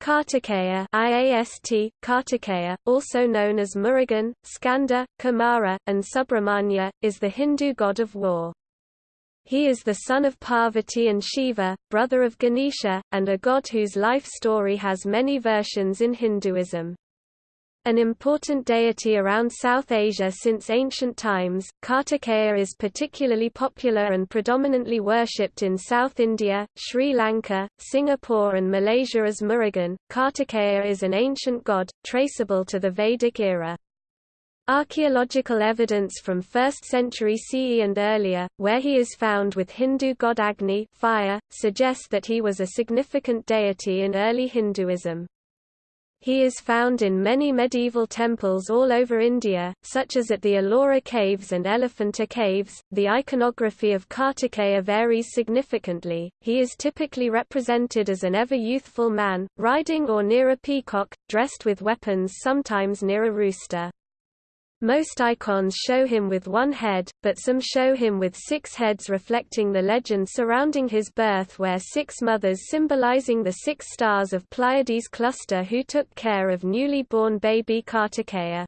Kartikeya IAST, Kartikeya, also known as Murugan, Skanda, Kumara, and Subramanya, is the Hindu god of war. He is the son of Parvati and Shiva, brother of Ganesha, and a god whose life story has many versions in Hinduism. An important deity around South Asia since ancient times, Kartikeya is particularly popular and predominantly worshipped in South India, Sri Lanka, Singapore and Malaysia as Murugan. Kartikeya is an ancient god, traceable to the Vedic era. Archaeological evidence from 1st century CE and earlier, where he is found with Hindu god Agni fire, suggests that he was a significant deity in early Hinduism. He is found in many medieval temples all over India, such as at the Ellora Caves and Elephanta Caves. The iconography of Kartikeya varies significantly. He is typically represented as an ever youthful man, riding or near a peacock, dressed with weapons sometimes near a rooster. Most icons show him with one head, but some show him with six heads reflecting the legend surrounding his birth where six mothers symbolizing the six stars of Pleiades cluster who took care of newly born baby Kartikeya.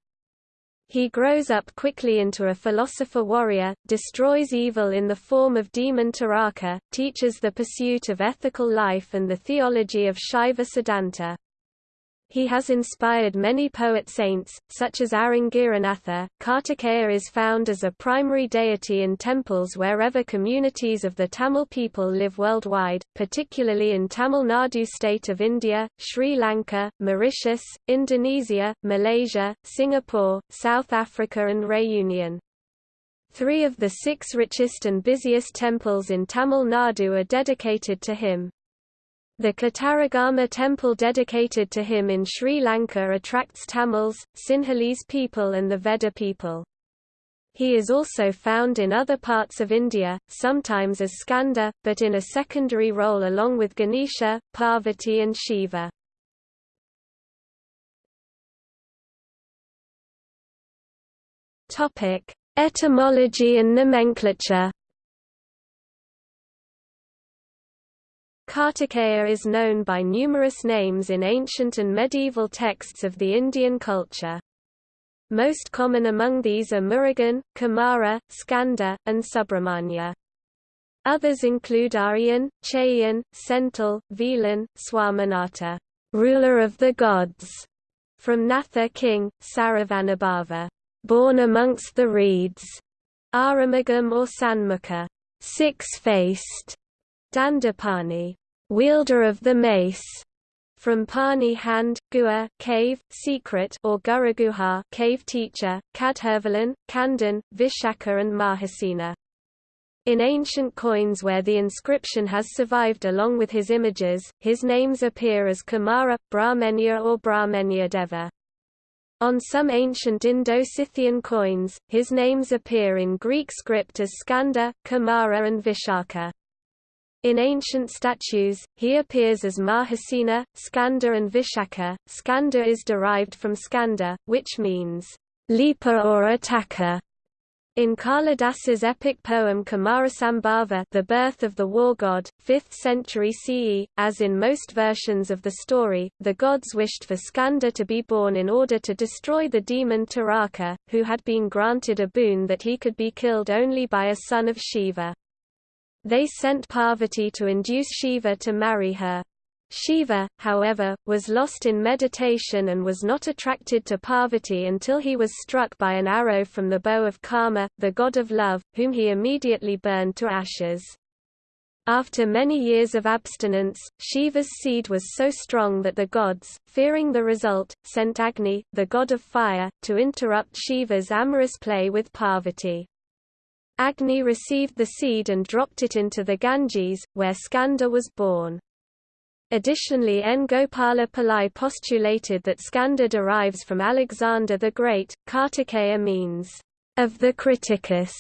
He grows up quickly into a philosopher-warrior, destroys evil in the form of demon Taraka, teaches the pursuit of ethical life and the theology of Shaiva Siddhanta. He has inspired many poet-saints, such as Arangiranatha. Kartikeya is found as a primary deity in temples wherever communities of the Tamil people live worldwide, particularly in Tamil Nadu state of India, Sri Lanka, Mauritius, Indonesia, Malaysia, Singapore, South Africa and Reunion. Three of the six richest and busiest temples in Tamil Nadu are dedicated to him. The Kataragama temple dedicated to him in Sri Lanka attracts Tamils, Sinhalese people and the Vedda people. He is also found in other parts of India, sometimes as Skanda, but in a secondary role along with Ganesha, Parvati and Shiva. Etymology and nomenclature Kartikeya is known by numerous names in ancient and medieval texts of the Indian culture. Most common among these are Murugan, Kumara, Skanda, and Subramanya. Others include Aryan, Chayan, Senthil, Velan, Swaminatha, ruler of the gods, from Natha king, Saravanabhava, born amongst the reeds, Arumugam or Sanmukha, six-faced, Dandapani, wielder of the mace, from Pani hand, Gua, cave, secret or Guruguha, cave teacher, Kadhirvelan, Kandan, Vishaka and Mahasena. In ancient coins where the inscription has survived along with his images, his names appear as Kumara, Brahmenya or Brahmenya Deva. On some ancient Indo-Scythian coins, his names appear in Greek script as Skanda, Kumara and Vishaka. In ancient statues, he appears as Mahasena, Skanda and Vishaka. Skanda is derived from Skanda, which means leaper or attacker. In Kalidasa's epic poem Kumarasambhava The Birth of the War God, 5th century CE, as in most versions of the story, the gods wished for Skanda to be born in order to destroy the demon Taraka, who had been granted a boon that he could be killed only by a son of Shiva. They sent Parvati to induce Shiva to marry her. Shiva, however, was lost in meditation and was not attracted to Parvati until he was struck by an arrow from the bow of Kama, the god of love, whom he immediately burned to ashes. After many years of abstinence, Shiva's seed was so strong that the gods, fearing the result, sent Agni, the god of fire, to interrupt Shiva's amorous play with Parvati. Agni received the seed and dropped it into the Ganges, where Skanda was born. Additionally N. Gopala Pillai postulated that Skanda derives from Alexander the Great. Kartikeya means, of the Krittikas.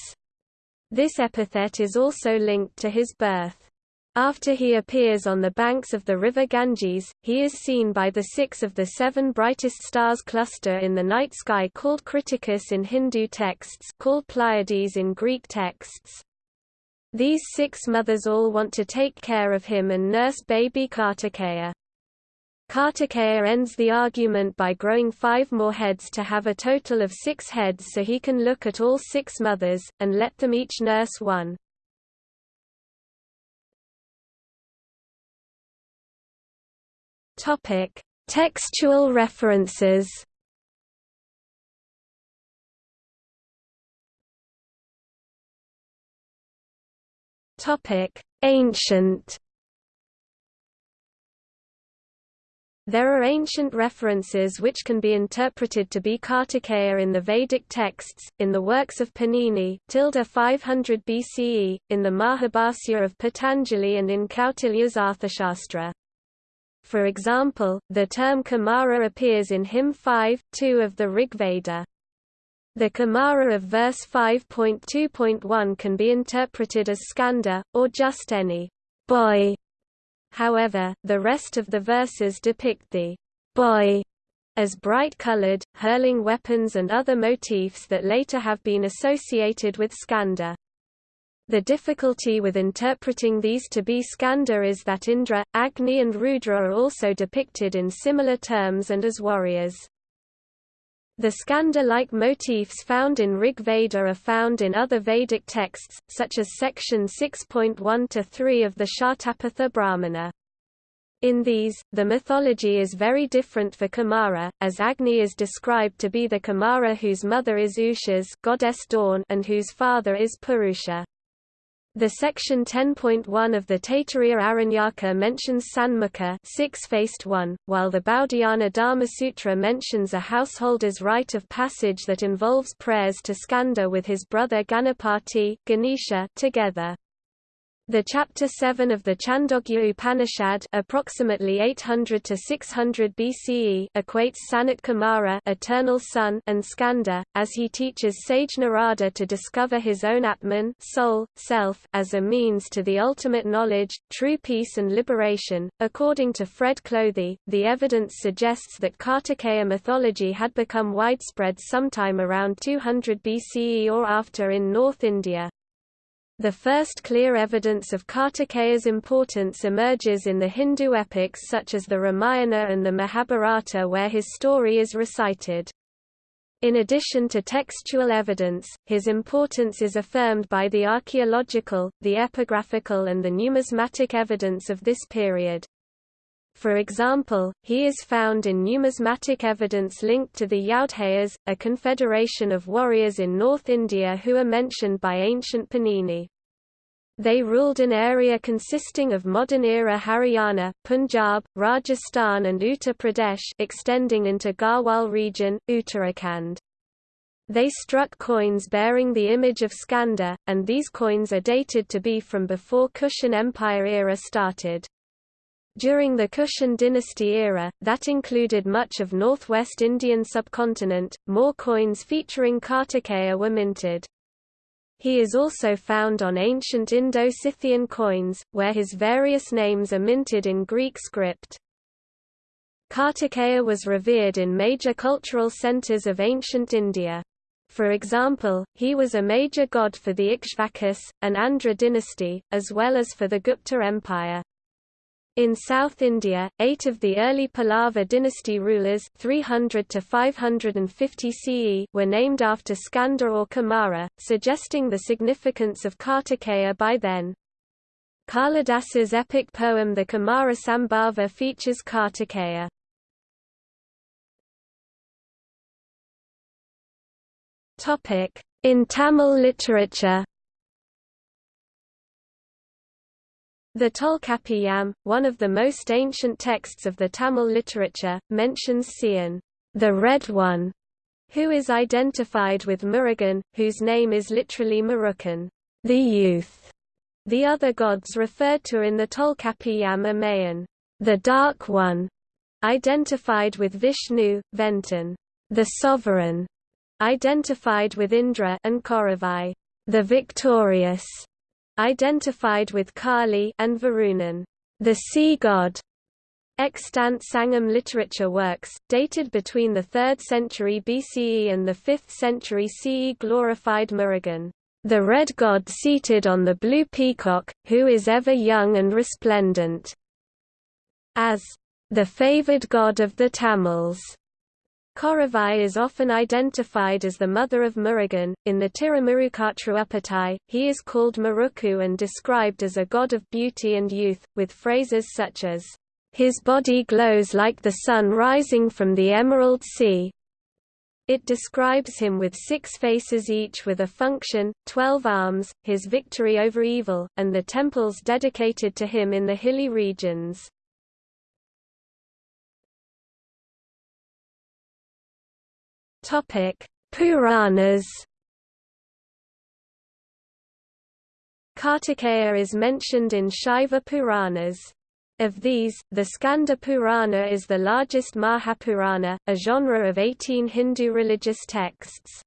This epithet is also linked to his birth. After he appears on the banks of the river Ganges, he is seen by the six of the seven brightest stars cluster in the night sky called Krittikas in Hindu texts called Pleiades in Greek texts. These six mothers all want to take care of him and nurse baby Kartikeya. Kartikeya ends the argument by growing five more heads to have a total of six heads so he can look at all six mothers, and let them each nurse one. Textual references Topic: Ancient There are ancient references which can be interpreted to be Kartikeya in the Vedic texts, in the works of Panini, 500 BCE, in the Mahabhasya of Patanjali and in Kautilya's Arthashastra. For example, the term Kumara appears in hymn 5, 2 of the Rig Veda. The Kumara of verse 5.2.1 can be interpreted as skanda, or just any boy However, the rest of the verses depict the boy as bright-colored, hurling weapons and other motifs that later have been associated with Skanda. The difficulty with interpreting these to be Skanda is that Indra, Agni and Rudra are also depicted in similar terms and as warriors. The skanda-like motifs found in Rig Veda are found in other Vedic texts, such as section 6.1-3 of the Shatapatha Brahmana. In these, the mythology is very different for Kumara, as Agni is described to be the Kumara whose mother is Ushas goddess Dawn and whose father is Purusha. The section 10.1 of the Taittiriya Aranyaka mentions Sanmukha six-faced one, while the Baudhayana Dharma Sutra mentions a householder's rite of passage that involves prayers to Skanda with his brother Ganapati Ganesha together. The chapter 7 of the Chandogya Upanishad approximately 800 to 600 BCE equates Sanat Kumara eternal son and Skanda, as he teaches sage Narada to discover his own Atman soul, self, as a means to the ultimate knowledge, true peace and liberation. According to Fred Clothey, the evidence suggests that Kartikeya mythology had become widespread sometime around 200 BCE or after in North India. The first clear evidence of Kartikeya's importance emerges in the Hindu epics such as the Ramayana and the Mahabharata where his story is recited. In addition to textual evidence, his importance is affirmed by the archaeological, the epigraphical and the numismatic evidence of this period. For example, he is found in numismatic evidence linked to the Yaudheyas, a confederation of warriors in North India who are mentioned by ancient Panini. They ruled an area consisting of modern-era Haryana, Punjab, Rajasthan and Uttar Pradesh extending into Garhwal region, Uttarakhand. They struck coins bearing the image of Skanda, and these coins are dated to be from before Kushan Empire era started. During the Kushan dynasty era, that included much of northwest Indian subcontinent, more coins featuring Kartikeya were minted. He is also found on ancient Indo-Scythian coins, where his various names are minted in Greek script. Kartikeya was revered in major cultural centers of ancient India. For example, he was a major god for the Ikshvakus, an Andhra dynasty, as well as for the Gupta Empire. In South India, eight of the early Pallava dynasty rulers 300 to 550 CE were named after Skanda or Kumara, suggesting the significance of Kartikeya by then. Kalidasa's epic poem The Kumara Sambhava features Kartikeya. In Tamil literature The Tolkappiyam, one of the most ancient texts of the Tamil literature, mentions Sian, the Red One, who is identified with Murugan, whose name is literally Murukan, the youth. The other gods referred to in the Tolkappiyam are Mayan, the Dark One, identified with Vishnu, Ventan, the Sovereign, identified with Indra and Koravai, the Victorious identified with Kali and Varunan, the sea god. Extant Sangam literature works, dated between the 3rd century BCE and the 5th century CE glorified Murugan, the red god seated on the blue peacock, who is ever young and resplendent, as the favored god of the Tamils. Koravai is often identified as the mother of Murugan. In the Tirumurukatru he is called Muruku and described as a god of beauty and youth, with phrases such as, His body glows like the sun rising from the emerald sea. It describes him with six faces each with a function, twelve arms, his victory over evil, and the temples dedicated to him in the hilly regions. Topic: Puranas. Kartikeya is mentioned in Shaiva Puranas. Of these, the Skanda Purana is the largest Mahapurana, a genre of 18 Hindu religious texts.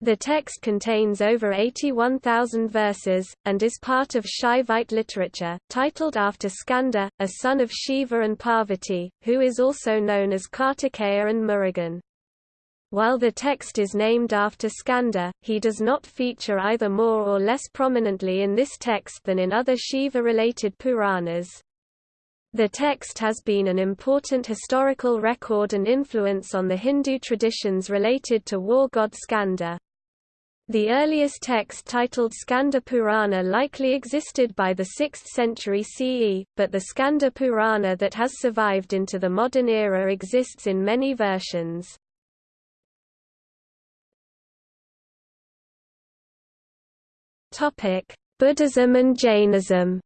The text contains over 81,000 verses, and is part of Shaivite literature, titled after Skanda, a son of Shiva and Parvati, who is also known as Kartikeya and Murugan. While the text is named after Skanda, he does not feature either more or less prominently in this text than in other Shiva-related Puranas. The text has been an important historical record and influence on the Hindu traditions related to war god Skanda. The earliest text titled Skanda Purana likely existed by the 6th century CE, but the Skanda Purana that has survived into the modern era exists in many versions. Topic: Buddhism and Jainism.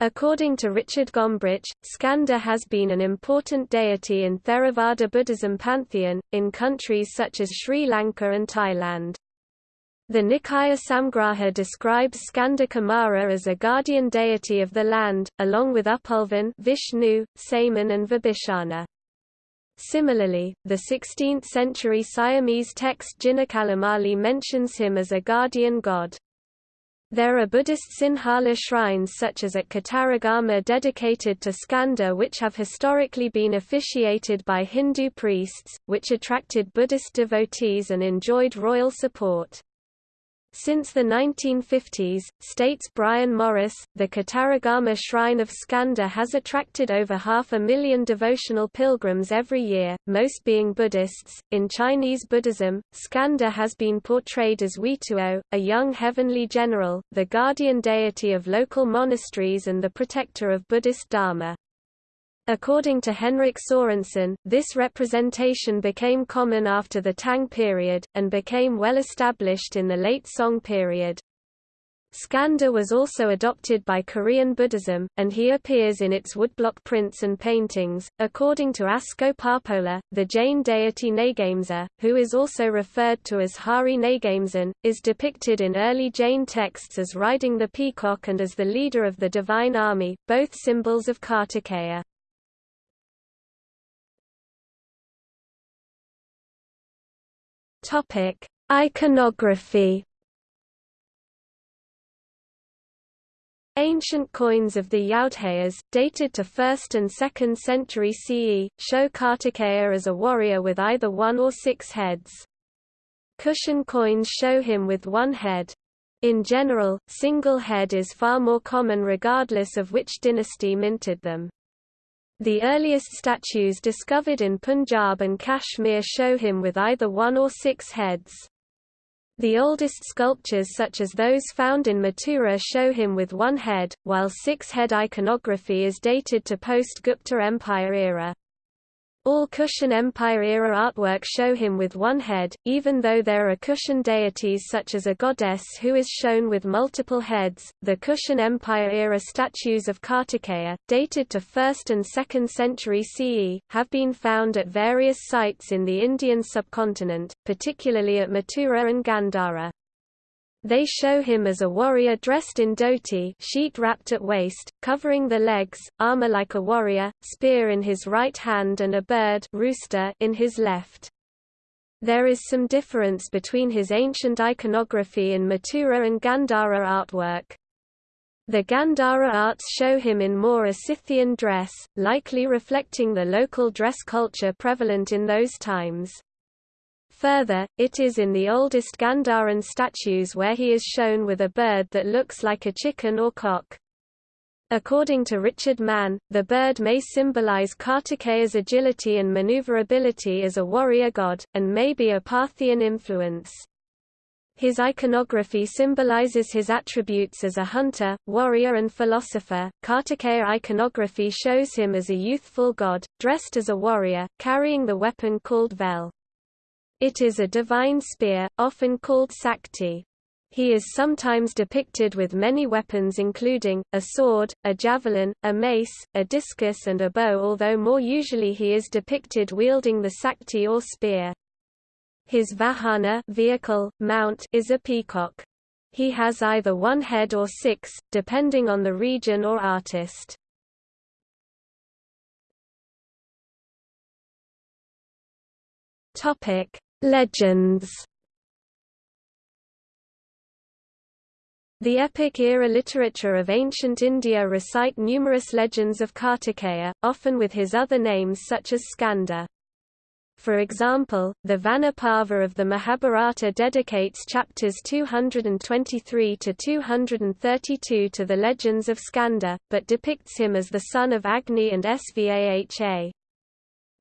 According to Richard Gombrich, Skanda has been an important deity in Theravada Buddhism pantheon, in countries such as Sri Lanka and Thailand. The Nikaya Samgraha describes Skanda Kumara as a guardian deity of the land, along with Upulvan Vishnu, Saman and Vibhishana. Similarly, the 16th-century Siamese text Jinakalamali mentions him as a guardian god. There are Buddhist Sinhala shrines such as at Kataragama dedicated to Skanda which have historically been officiated by Hindu priests, which attracted Buddhist devotees and enjoyed royal support. Since the 1950s, states Brian Morris, the Kataragama Shrine of Skanda has attracted over half a million devotional pilgrims every year, most being Buddhists. In Chinese Buddhism, Skanda has been portrayed as Weituo, a young heavenly general, the guardian deity of local monasteries and the protector of Buddhist Dharma. According to Henrik Sorensen, this representation became common after the Tang period, and became well established in the late Song period. Skanda was also adopted by Korean Buddhism, and he appears in its woodblock prints and paintings. According to Asko Parpola, the Jain deity Nagamsa, who is also referred to as Hari Nagamsan, is depicted in early Jain texts as riding the peacock and as the leader of the divine army, both symbols of Kartikeya. Topic: Iconography. Ancient coins of the Yaudheyas, dated to 1st and 2nd century CE, show Kartikeya as a warrior with either one or six heads. Kushan coins show him with one head. In general, single head is far more common regardless of which dynasty minted them. The earliest statues discovered in Punjab and Kashmir show him with either one or six heads. The oldest sculptures such as those found in Mathura show him with one head, while six-head iconography is dated to post-Gupta Empire era. All Kushan Empire-era artwork show him with one head, even though there are Kushan deities such as a goddess who is shown with multiple heads. The Kushan Empire-era statues of Kartikeya, dated to 1st and 2nd century CE, have been found at various sites in the Indian subcontinent, particularly at Mathura and Gandhara. They show him as a warrior dressed in dhoti sheet wrapped at waist, covering the legs, armor like a warrior, spear in his right hand and a bird rooster in his left. There is some difference between his ancient iconography in Mathura and Gandhara artwork. The Gandhara arts show him in more a Scythian dress, likely reflecting the local dress culture prevalent in those times. Further, it is in the oldest Gandharan statues where he is shown with a bird that looks like a chicken or cock. According to Richard Mann, the bird may symbolize Kartikeya's agility and maneuverability as a warrior god, and may be a Parthian influence. His iconography symbolizes his attributes as a hunter, warrior and philosopher. Kartikeya iconography shows him as a youthful god, dressed as a warrior, carrying the weapon called vel. It is a divine spear, often called sakti. He is sometimes depicted with many weapons including, a sword, a javelin, a mace, a discus and a bow although more usually he is depicted wielding the sakti or spear. His vahana vehicle, mount is a peacock. He has either one head or six, depending on the region or artist. Legends The epic era literature of ancient India recite numerous legends of Kartikeya, often with his other names such as Skanda. For example, the Vanaparva of the Mahabharata dedicates chapters 223 to 232 to the legends of Skanda, but depicts him as the son of Agni and Svaha.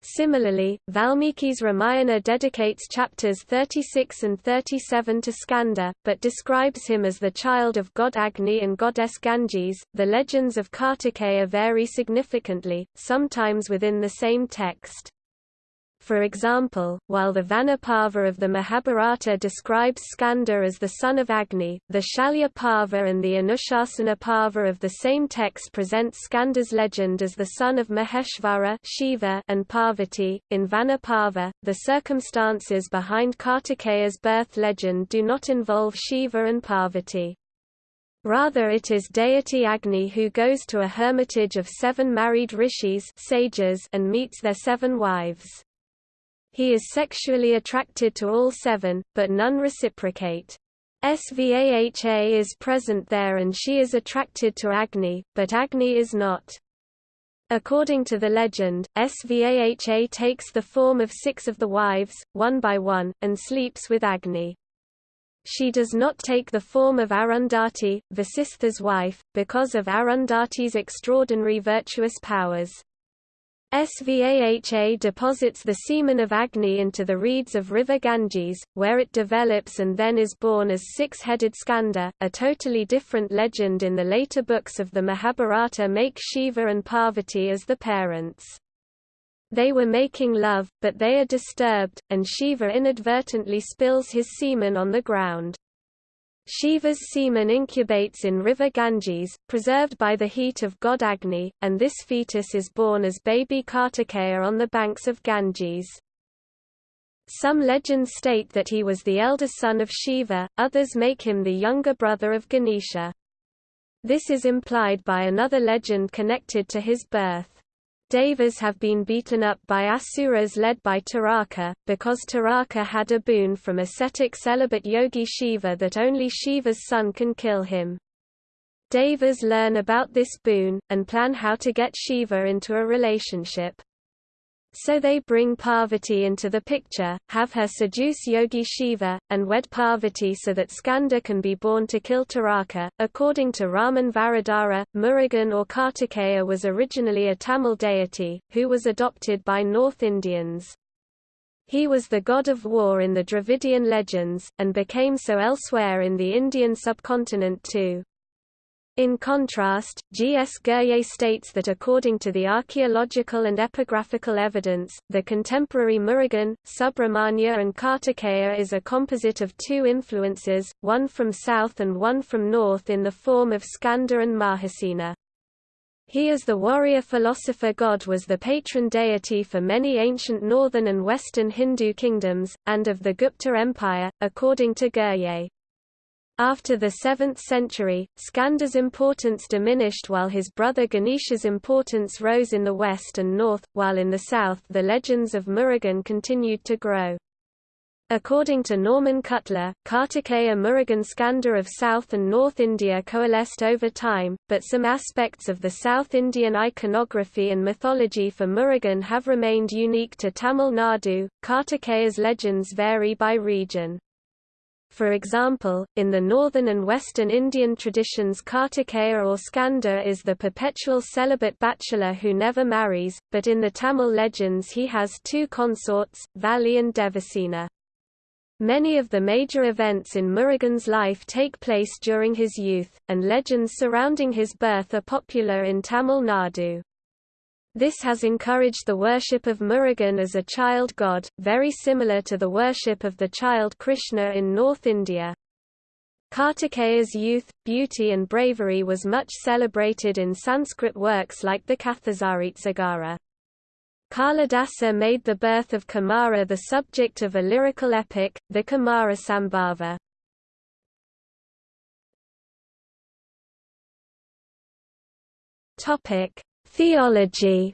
Similarly, Valmiki's Ramayana dedicates chapters 36 and 37 to Skanda, but describes him as the child of god Agni and goddess Ganges. The legends of Kartikeya vary significantly, sometimes within the same text. For example, while the Vanaparva of the Mahabharata describes Skanda as the son of Agni, the Shalya Parva and the Anushasana Parva of the same text present Skanda's legend as the son of Maheshvara Shiva and Parvati. In Vanaparva, the circumstances behind Kartikeya's birth legend do not involve Shiva and Parvati. Rather it is deity Agni who goes to a hermitage of seven married rishis sages and meets their seven wives. He is sexually attracted to all seven, but none reciprocate. Svaha is present there and she is attracted to Agni, but Agni is not. According to the legend, Svaha takes the form of six of the wives, one by one, and sleeps with Agni. She does not take the form of Arundhati, Vasistha's wife, because of Arundhati's extraordinary virtuous powers. Svaha deposits the semen of Agni into the reeds of river Ganges, where it develops and then is born as six-headed Skanda. A totally different legend in the later books of the Mahabharata make Shiva and Parvati as the parents. They were making love, but they are disturbed, and Shiva inadvertently spills his semen on the ground. Shiva's semen incubates in river Ganges, preserved by the heat of god Agni, and this fetus is born as baby Kartikeya on the banks of Ganges. Some legends state that he was the elder son of Shiva, others make him the younger brother of Ganesha. This is implied by another legend connected to his birth. Devas have been beaten up by Asuras led by Taraka, because Taraka had a boon from ascetic celibate yogi Shiva that only Shiva's son can kill him. Devas learn about this boon, and plan how to get Shiva into a relationship. So they bring Parvati into the picture, have her seduce Yogi Shiva, and wed Parvati so that Skanda can be born to kill Taraka. According to Raman Varadara, Murugan or Kartikeya was originally a Tamil deity, who was adopted by North Indians. He was the god of war in the Dravidian legends, and became so elsewhere in the Indian subcontinent too. In contrast, G. S. Ghurye states that according to the archaeological and epigraphical evidence, the contemporary Murugan, Subramanya and Kartikeya is a composite of two influences, one from south and one from north in the form of Skanda and Mahasena. He as the warrior philosopher god was the patron deity for many ancient northern and western Hindu kingdoms, and of the Gupta Empire, according to Ghurye. After the 7th century, Skanda's importance diminished while his brother Ganesha's importance rose in the west and north, while in the south the legends of Murugan continued to grow. According to Norman Cutler, Kartikeya Murugan Skanda of South and North India coalesced over time, but some aspects of the South Indian iconography and mythology for Murugan have remained unique to Tamil Nadu. Kartikeya's legends vary by region. For example, in the northern and western Indian traditions Kartikeya or Skanda is the perpetual celibate bachelor who never marries, but in the Tamil legends he has two consorts, Valli and Devasena. Many of the major events in Murugan's life take place during his youth, and legends surrounding his birth are popular in Tamil Nadu. This has encouraged the worship of Murugan as a child god, very similar to the worship of the child Krishna in North India. Kartikeya's youth, beauty and bravery was much celebrated in Sanskrit works like the Kathasaritsagara. Kalidasa made the birth of Kumara the subject of a lyrical epic, the Kumara Sambhava. Topic: Theology.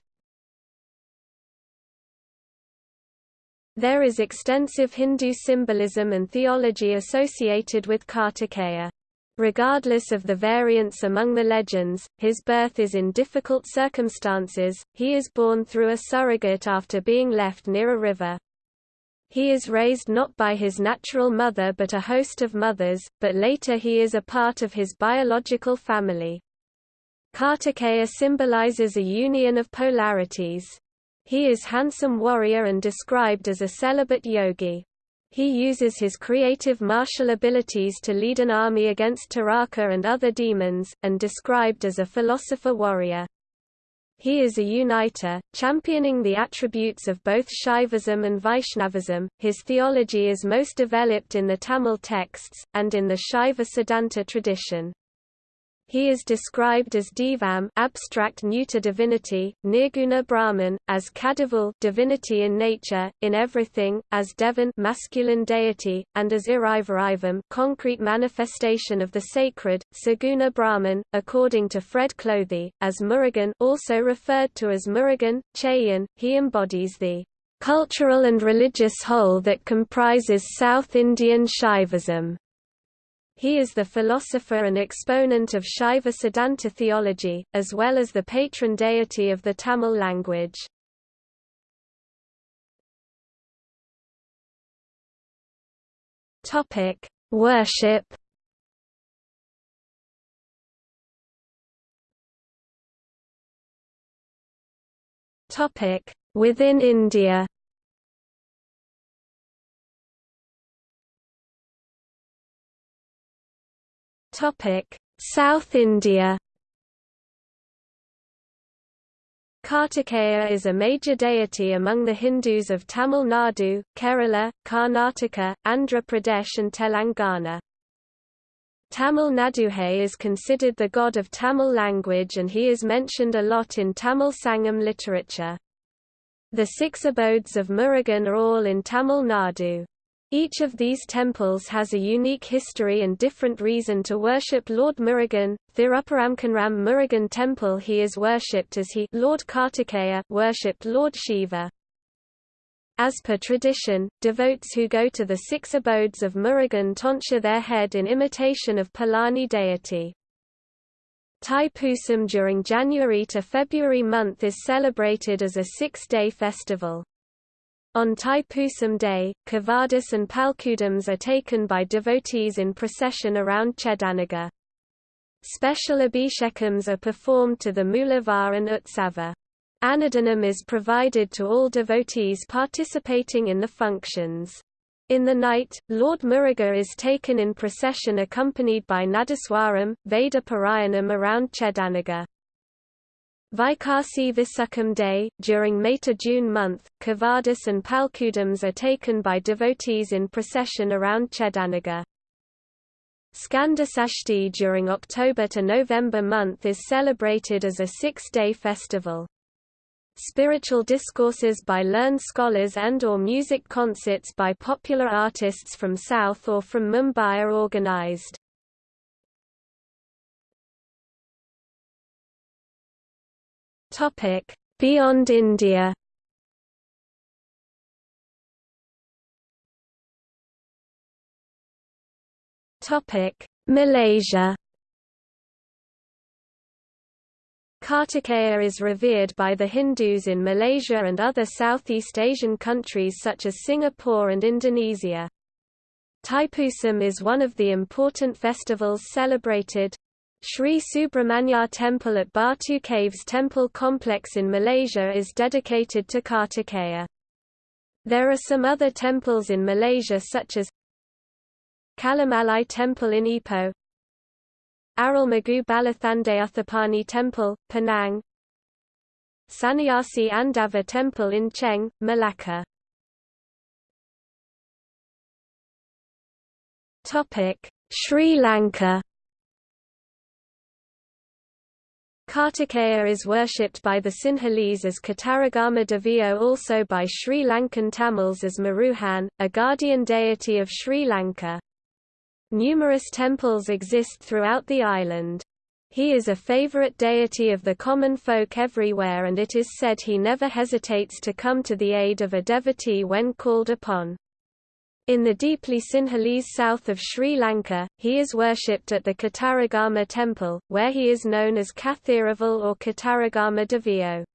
There is extensive Hindu symbolism and theology associated with Kartikeya. Regardless of the variance among the legends, his birth is in difficult circumstances, he is born through a surrogate after being left near a river. He is raised not by his natural mother but a host of mothers, but later he is a part of his biological family. Kartikeya symbolizes a union of polarities. He is handsome warrior and described as a celibate yogi. He uses his creative martial abilities to lead an army against Taraka and other demons, and described as a philosopher-warrior. He is a uniter, championing the attributes of both Shaivism and Vaishnavism. His theology is most developed in the Tamil texts, and in the Shaiva Siddhanta tradition. He is described as Devam abstract neuter divinity, Nirguna Brahman, as Kadavul divinity in nature, in everything, as Devan masculine deity, and as Irivarivam concrete manifestation of the sacred, Saguna Brahman, according to Fred Clothey, as Murugan also referred to as Murugan, Chayan, he embodies the cultural and religious whole that comprises South Indian Shaivism. He is the philosopher and exponent of Shaiva Siddhanta theology, as well as the patron deity of the Tamil language. Worship. Within India. South India Kartikeya is a major deity among the Hindus of Tamil Nadu, Kerala, Karnataka, Andhra Pradesh and Telangana. Tamil Naduhai is considered the god of Tamil language and he is mentioned a lot in Tamil Sangam literature. The six abodes of Murugan are all in Tamil Nadu. Each of these temples has a unique history and different reason to worship Lord Murugan. Thirupparamkunram Murugan Temple he is worshipped as he Lord Kartikeya worshipped Lord Shiva. As per tradition, devotees who go to the six abodes of Murugan tonsure their head in imitation of Palani deity. Thai-Pusam during January to February month is celebrated as a six-day festival. On Thai-Pusam Day, Kavadis and Palkudams are taken by devotees in procession around Chedanagar. Special abhishekams are performed to the Mulavar and Utsava. Annadanam is provided to all devotees participating in the functions. In the night, Lord Muruga is taken in procession accompanied by Nadaswaram, Veda Parayanam around Chedanagar. Vaikasi Visakam Day, during May-June month, Kavadis and Palkudams are taken by devotees in procession around Chedanagar. Skandasashti during October to November month is celebrated as a six-day festival. Spiritual discourses by learned scholars and or music concerts by popular artists from South or from Mumbai are organized. Topic: Beyond India. Topic: Malaysia. Kartikeya is revered by the Hindus in Malaysia and other Southeast Asian countries such as Singapore and Indonesia. Thaipusam is one of the important festivals celebrated. Sri Subramanya Temple at Batu Caves Temple Complex in Malaysia is dedicated to Kartikeya. There are some other temples in Malaysia such as Kalimalai Temple in Ipoh Arulmigu Balathandayuthapani Temple, Penang Sannyasi Andava Temple in Cheng, Malacca Sri Lanka Kartikeya is worshipped by the Sinhalese as Kataragama Deviyo also by Sri Lankan Tamils as Maruhan, a guardian deity of Sri Lanka. Numerous temples exist throughout the island. He is a favorite deity of the common folk everywhere and it is said he never hesitates to come to the aid of a devotee when called upon. In the deeply Sinhalese south of Sri Lanka, he is worshipped at the Kataragama temple, where he is known as Kathiraval or Kataragama Deviyo.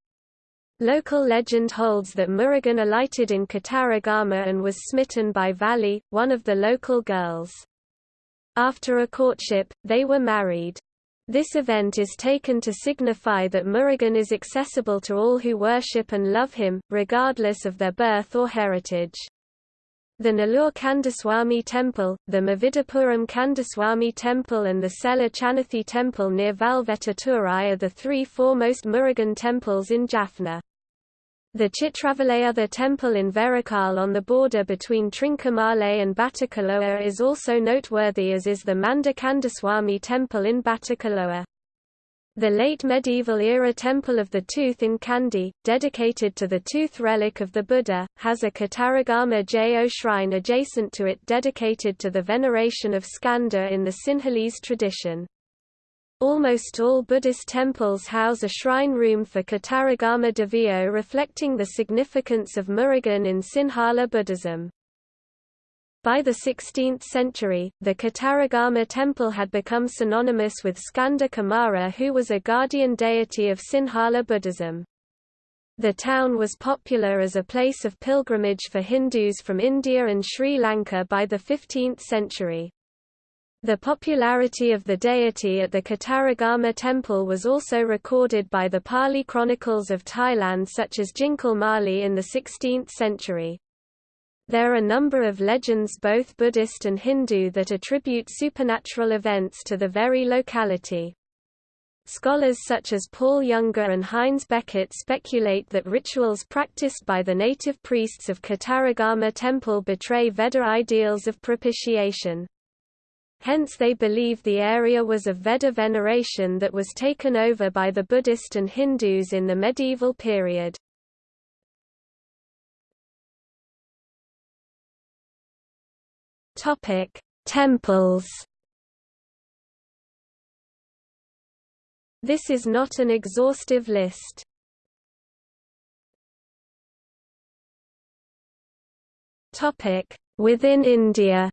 Local legend holds that Murugan alighted in Kataragama and was smitten by Valli, one of the local girls. After a courtship, they were married. This event is taken to signify that Murugan is accessible to all who worship and love him, regardless of their birth or heritage. The Nellore Kandaswamy Temple, the Mavidapuram Kandaswamy Temple and the Sela Chanathi Temple near Valvetturai are the three foremost Murugan temples in Jaffna. The Chitravaleyutha temple in Verakal on the border between Trincomalee and Batticaloa is also noteworthy as is the Manda Kandaswamy temple in Batticaloa. The late medieval-era Temple of the Tooth in Kandy, dedicated to the tooth relic of the Buddha, has a Kataragama Jo shrine adjacent to it dedicated to the veneration of Skanda in the Sinhalese tradition. Almost all Buddhist temples house a shrine room for Kataragama Deviyo reflecting the significance of Murugan in Sinhala Buddhism. By the 16th century, the Kataragama temple had become synonymous with Skanda Kumara who was a guardian deity of Sinhala Buddhism. The town was popular as a place of pilgrimage for Hindus from India and Sri Lanka by the 15th century. The popularity of the deity at the Kataragama temple was also recorded by the Pali chronicles of Thailand such as Jinakalamali in the 16th century. There are a number of legends both Buddhist and Hindu that attribute supernatural events to the very locality. Scholars such as Paul Younger and Heinz Bechert speculate that rituals practiced by the native priests of Kataragama temple betray Vedda ideals of propitiation. Hence they believe the area was of Vedda veneration that was taken over by the Buddhist and Hindus in the medieval period. Topic: Temples. This is not an exhaustive list. Topic: Within India.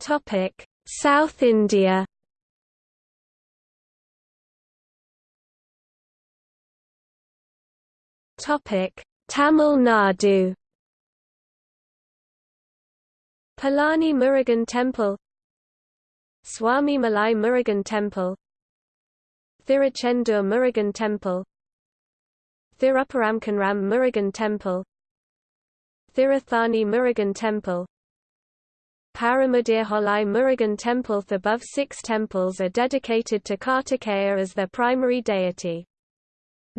Topic: South India. Topic: Tamil Nadu. Palani Murugan Temple Swami Malai Murugan Temple Thiruchendur Murugan Temple Thiruparamkunram Murugan Temple Thiruthani Murugan Temple Paramudirholai Murugan Temple The above six temples are dedicated to Kartikeya as their primary deity.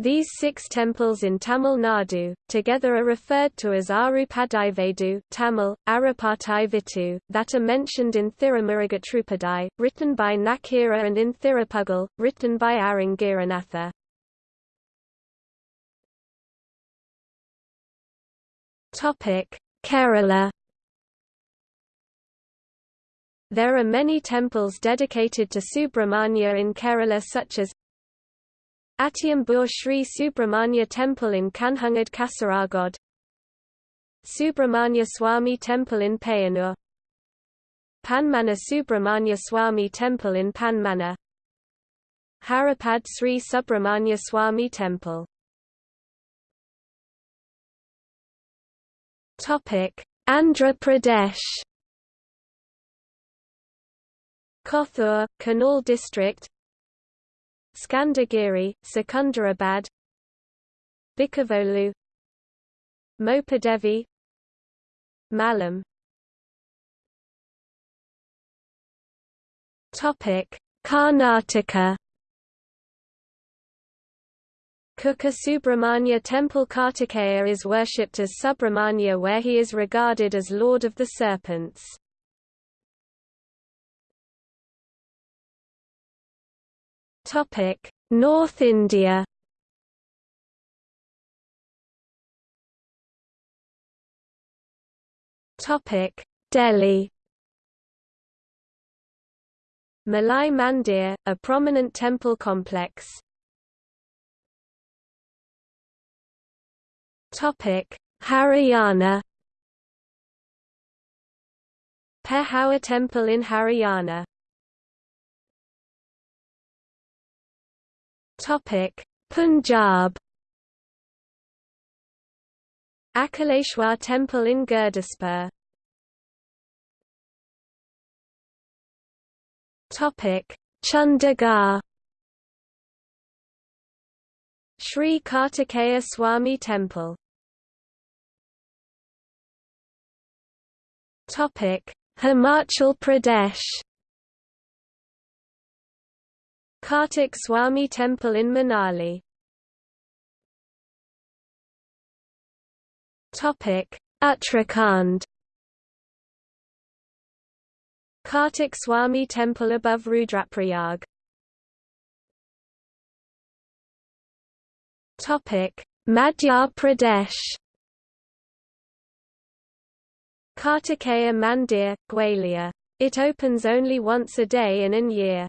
These six temples in Tamil Nadu, together are referred to as Arupadaivedu Tamil, Arupataivitu, that are mentioned in Thirumurugatrupadai, written by Nakira and in Thirupugal, written by Arangiranatha. Kerala There are many temples dedicated to Subramanya in Kerala such as Attiyambur Sri Subramanya Temple in Kanhangad Kasaragod. Subramanya Swami Temple in Payanur. Panmana Subramanya Swami Temple in Panmana. Haripad Sri Subramanya Swami Temple. Andhra Pradesh. Kothur, Kanal district Skandagiri, Secunderabad Bikavolu Mopadevi Mallam Karnataka Kukke Subramanya Temple Kartikeya is worshipped as Subramanya where he is regarded as Lord of the Serpents. North India. Topic: Delhi. Malai Mandir, a prominent temple complex. Topic: Haryana. Pehowa Temple in Haryana Punjab Akaleshwar Temple in Gurdaspur Chandigarh Sri Kartikeya Swami Temple Topic: Himachal Pradesh Kartik Swami Temple in Manali Uttarakhand Kartik Swami Temple above Rudraprayag Madhya Pradesh Kartikeya Mandir, Gwalior. It opens only once a day in an year.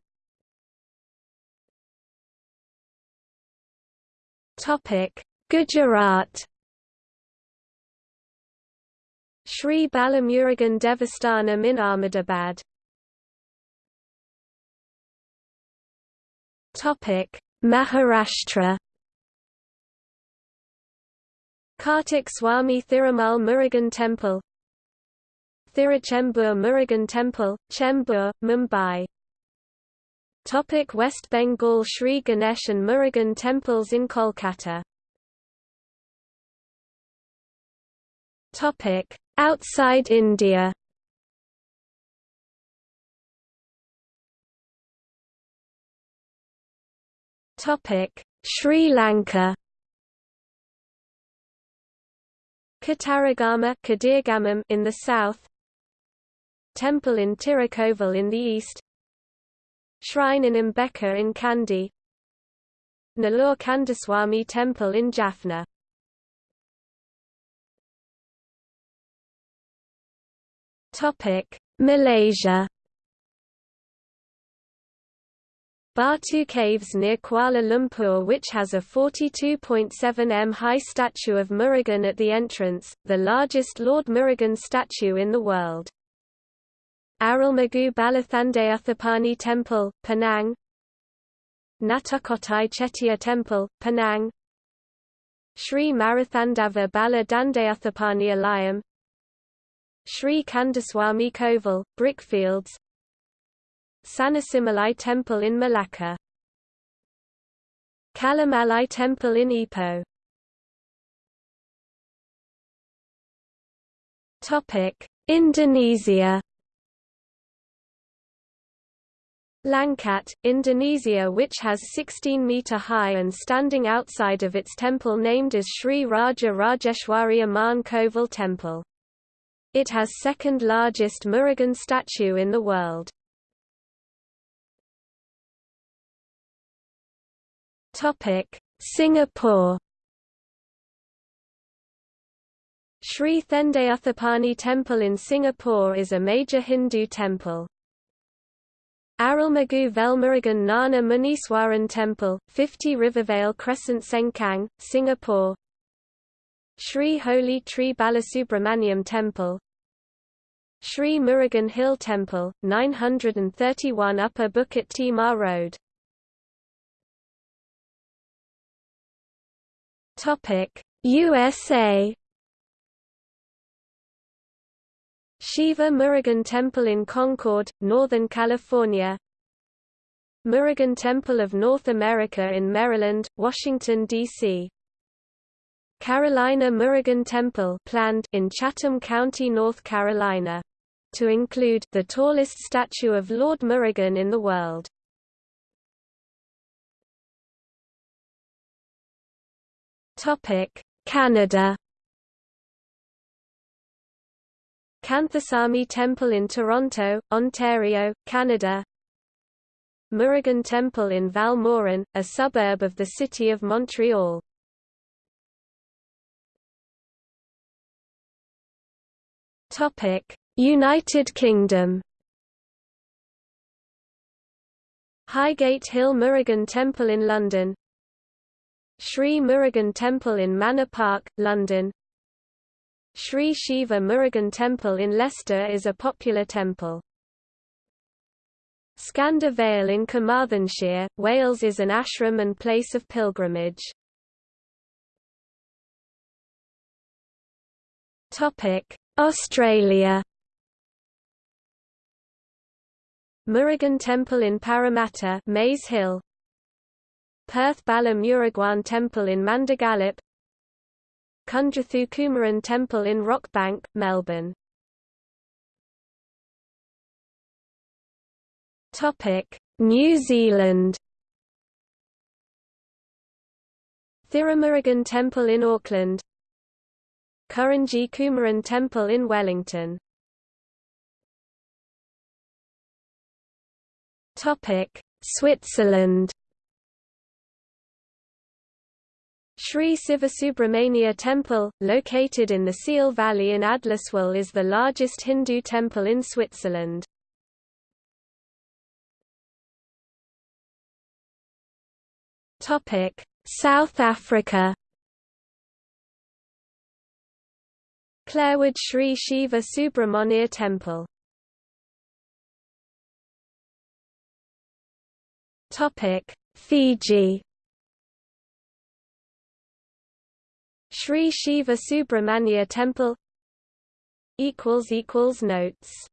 Gujarat Sri Balamurugan Devasthanam in Ahmedabad Topic: Maharashtra Kartik Swami Thirumal Murugan Temple Thiruchembur Murugan Temple, Chembur, Mumbai Topic West Bengal Sri Ganesh and Murugan temples in Kolkata. Topic Outside India. Topic Sri Lanka. Kataragama in the south. Temple in Tirukovil in the east Shrine in Embekke in Kandy Nallur Kandaswamy Temple in Jaffna. Malaysia. Batu Caves near Kuala Lumpur which has a 42.7 m high statue of Murugan at the entrance, the largest Lord Murugan statue in the world. Arulmigu Balathandayuthapani Temple, Penang. Natukottai Chettiar Temple, Penang. Sri Marathandava Bala Dandayuthapani Alayam. Sri Kandaswamy Kovil, Brickfields. Sanasimalai Temple in Malacca. Kallumalai Temple in Ipoh. Indonesia Langkat, Indonesia which has 16-metre-high and standing outside of its temple named as Sri Raja Rajeshwari Amman Kovil Temple. It has second largest Murugan statue in the world. Singapore Sri Thendayuthapani Temple in Singapore is a major Hindu temple. Arulmigu Velmurugan Gnana Muniswaran Temple, 50 Rivervale Crescent Sengkang, Singapore. Sri Holy Tree Balasubramaniam Temple. Sri Murugan Hill Temple, 931 Upper Bukit Timah Road. USA Shiva Murugan Temple in Concord, Northern California Murugan Temple of North America in Maryland, Washington, D.C. Carolina Murugan Temple planned in Chatham County, North Carolina. To include the tallest statue of Lord Murugan in the world. Canada Canthasamy Temple in Toronto, Ontario, Canada. Murugan Temple in Val-Morin, a suburb of the city of Montreal. United Kingdom. Highgate Hill Murugan Temple in London. Sri Murugan Temple in Manor Park, London Sri Shiva Murugan Temple in Leicester is a popular temple. Skanda Vale in Carmarthenshire, Wales is an ashram and place of pilgrimage. Australia Murugan Temple in Parramatta Mays Hill Perth Bala Murugan Temple in Mandogalup Kundrathu Kumaran Temple in Rockbank, Melbourne. New Zealand. Thirumurugan Temple in Auckland. Kurinji Kumaran Temple in Wellington. Switzerland Sri Sivasubramania Temple, located in the Sihl Valley in Adlerswil is the largest Hindu temple in Switzerland. South Africa. Clarewood Sri Shiva Subramania Temple. Fiji Sri Shiva Subramania Temple. Notes